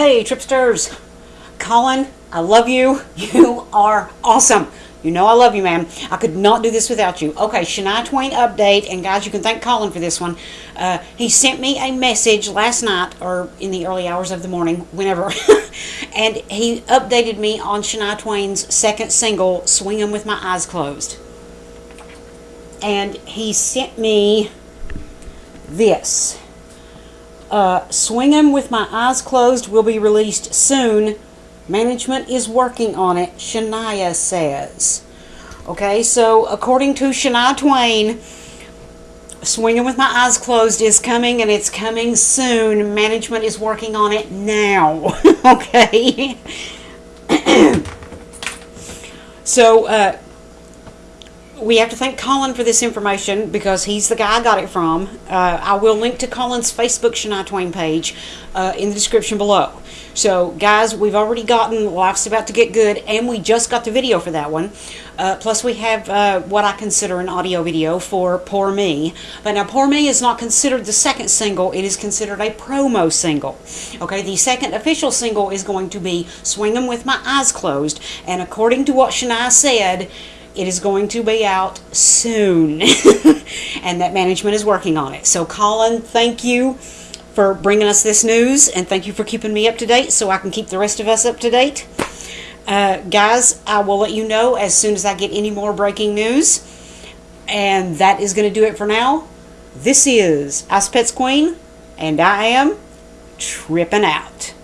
Hey, Tripsters. Colin, I love you. You are awesome. You know I love you, man. I could not do this without you. Okay, Shania Twain update, and guys, you can thank Colin for this one. Uh, he sent me a message last night, or in the early hours of the morning, whenever, and he updated me on Shania Twain's second single, Swingin' with My Eyes Closed. And he sent me this. Uh, Swingin' with My Eyes Closed will be released soon. Management is working on it, Shania says. Okay, so according to Shania Twain, Swinging with My Eyes Closed is coming and it's coming soon. Management is working on it now. okay. so, uh, we have to thank Colin for this information because he's the guy I got it from. Uh, I will link to Colin's Facebook Shania Twain page uh, in the description below. So, guys, we've already gotten Life's About to Get Good, and we just got the video for that one. Uh, plus, we have uh, what I consider an audio video for Poor Me. But now, Poor Me is not considered the second single, it is considered a promo single. Okay, the second official single is going to be Swingin' with My Eyes Closed, and according to what Shania said, it is going to be out soon, and that management is working on it. So, Colin, thank you for bringing us this news, and thank you for keeping me up to date so I can keep the rest of us up to date. Uh, guys, I will let you know as soon as I get any more breaking news. And that is going to do it for now. This is Ice Pets Queen, and I am tripping out.